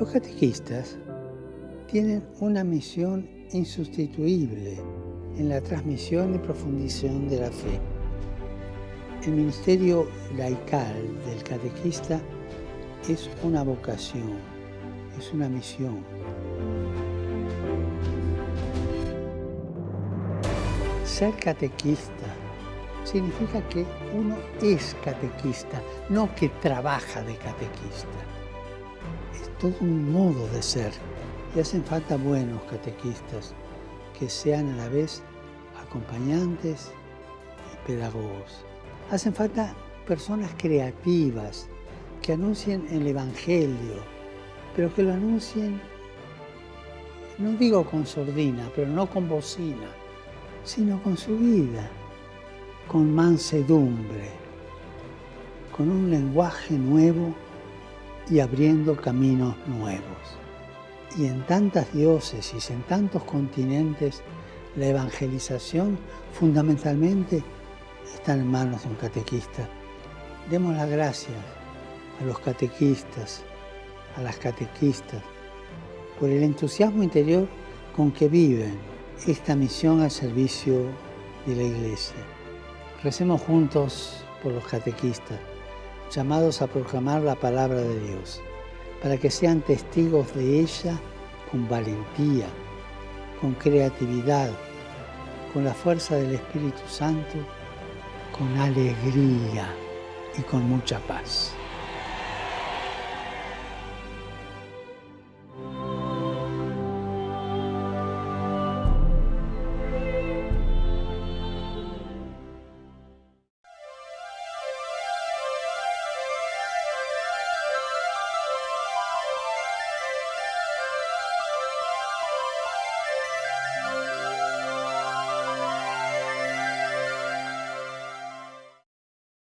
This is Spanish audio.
Los catequistas tienen una misión insustituible en la transmisión y profundización de la fe. El ministerio laical del catequista es una vocación, es una misión. Ser catequista significa que uno es catequista, no que trabaja de catequista. Todo un modo de ser y hacen falta buenos catequistas que sean a la vez acompañantes y pedagogos. Hacen falta personas creativas que anuncien el Evangelio, pero que lo anuncien, no digo con sordina, pero no con bocina, sino con su vida, con mansedumbre, con un lenguaje nuevo y abriendo caminos nuevos. Y en tantas diócesis, en tantos continentes, la evangelización fundamentalmente está en manos de un catequista. Demos las gracias a los catequistas, a las catequistas, por el entusiasmo interior con que viven esta misión al servicio de la Iglesia. Recemos juntos por los catequistas, llamados a proclamar la palabra de Dios, para que sean testigos de ella con valentía, con creatividad, con la fuerza del Espíritu Santo, con alegría y con mucha paz.